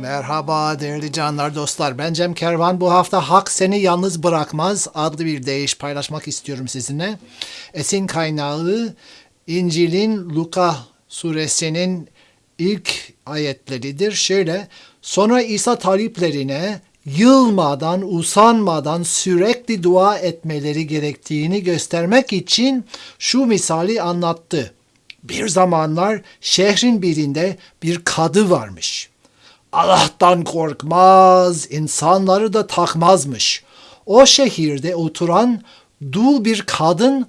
Merhaba değerli canlar dostlar. Ben Cem Kervan. Bu hafta Hak Seni Yalnız Bırakmaz adlı bir deyiş paylaşmak istiyorum sizinle. Esin kaynağı İncil'in Luka suresinin ilk ayetleridir. Şöyle, sonra İsa taliplerine yılmadan, usanmadan sürekli dua etmeleri gerektiğini göstermek için şu misali anlattı. Bir zamanlar şehrin birinde bir kadı varmış. Allah'tan korkmaz, insanları da takmazmış. O şehirde oturan dul bir kadın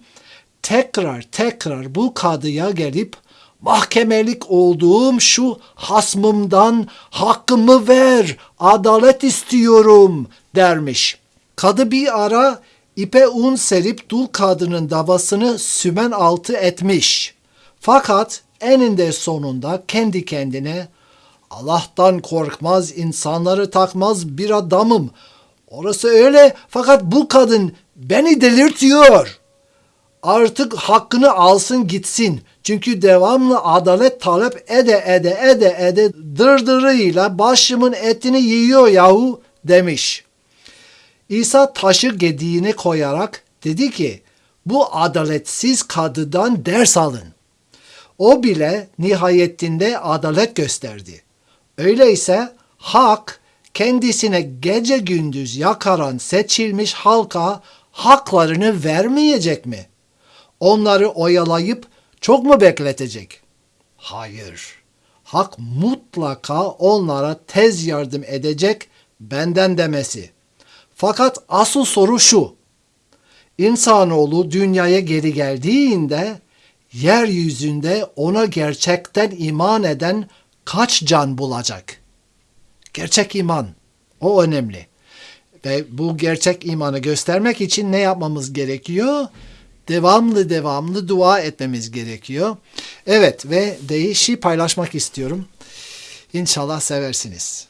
tekrar tekrar bu kadıya gelip mahkemelik olduğum şu hasmımdan hakkımı ver, adalet istiyorum dermiş. Kadı bir ara ipe un serip dul kadının davasını sümen altı etmiş. Fakat eninde sonunda kendi kendine Allah'tan korkmaz, insanları takmaz bir adamım. Orası öyle fakat bu kadın beni delirtiyor. Artık hakkını alsın gitsin. Çünkü devamlı adalet talep ede ede ede ede dırdırıyla başımın etini yiyor yahu demiş. İsa taşı gediğine koyarak dedi ki bu adaletsiz kadıdan ders alın. O bile nihayetinde adalet gösterdi. Öyleyse hak kendisine gece gündüz yakaran seçilmiş halka haklarını vermeyecek mi? Onları oyalayıp çok mu bekletecek? Hayır. Hak mutlaka onlara tez yardım edecek benden demesi. Fakat asıl soru şu. İnsanoğlu dünyaya geri geldiğinde yeryüzünde ona gerçekten iman eden kaç can bulacak? Gerçek iman. O önemli. Ve bu gerçek imanı göstermek için ne yapmamız gerekiyor? Devamlı devamlı dua etmemiz gerekiyor. Evet ve değişi paylaşmak istiyorum. İnşallah seversiniz.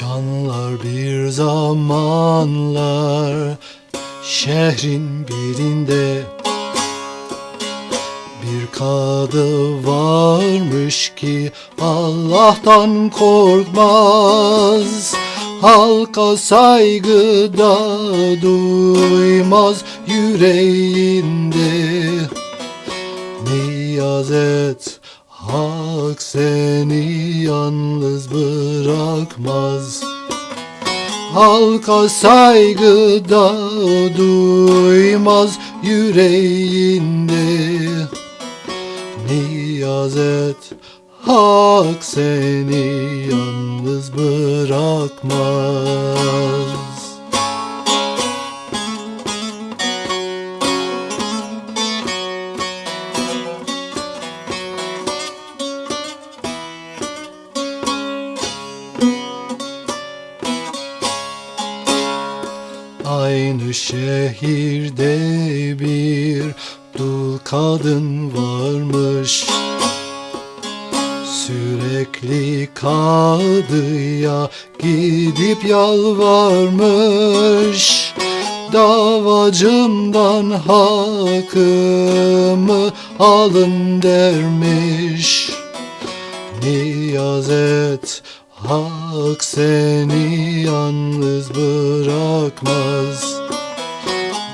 Canlar bir zamanlar şehrin birinde. Bir kadı varmış ki Allah'tan korkmaz. Halka saygıda duymaz yüreğinde. Niyaz et Hak seni yalnız bırakmaz. Halka saygıda duymaz yüreğinde. Niyaz et Hak seni yalnız bırakmaz şehirde bir dul kadın varmış. Sürekli kadıya gidip yalvarmış. Davacımdan hakkımı alın dermiş. Niyaz et Hak seni yalnız bırakmaz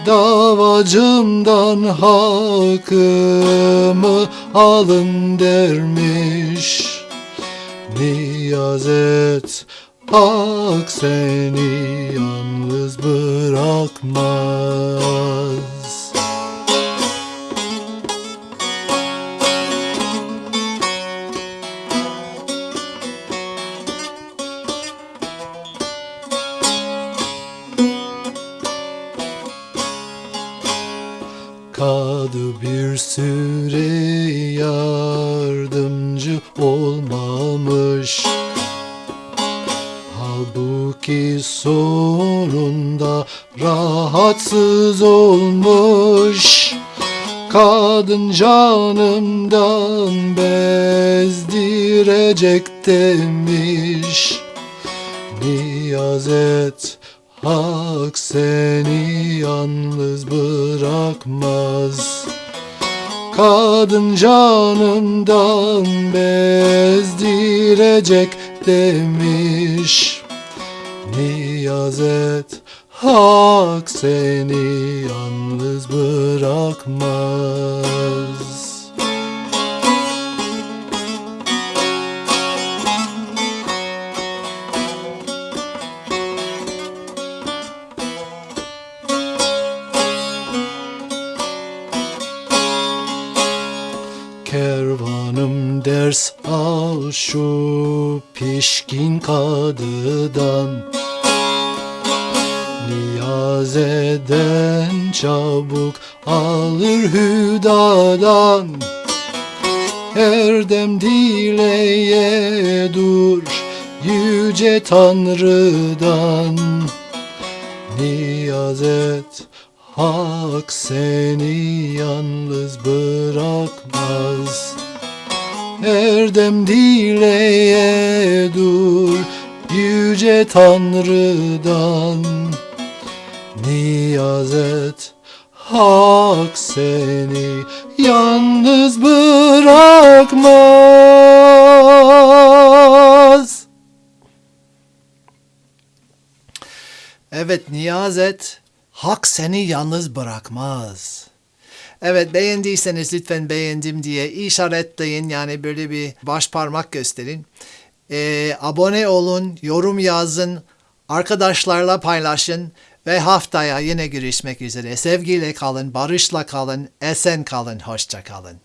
Davacımdan hakkımı alın dermiş. Niyaz et Hak seni yalnız bırakmaz Kadı bir süre yardımcı olmaz kalmış Halbuki sonunda rahatsız olmuş. Kadın canımdan bezdirecek demiş. Niyaz et Hak seni yalnız bırakmaz. Kadın canımdan bezdirecek demiş. Niyaz et Hak seni yalnız bırakmaz ders al şu pişkin kadıdan Niyaz eden çabuk alır hüdadan. Erdem dileye dur yüce Tanrı'dan. Niyaz et Hak seni yalnız bırakmaz Erdem dileye dur yüce Tanrı'dan Niyaz et Hak seni yalnız bırakmaz Evet niyaz et. Hak seni yalnız bırakmaz. Evet beğendiyseniz lütfen beğendim diye işaretleyin. Yani böyle bir baş parmak gösterin. Ee, abone olun, yorum yazın, arkadaşlarla paylaşın ve haftaya yine görüşmek üzere. Sevgiyle kalın, barışla kalın, esen kalın, hoşça kalın.